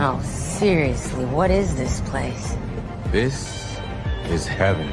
No, seriously, what is this place? This is heaven.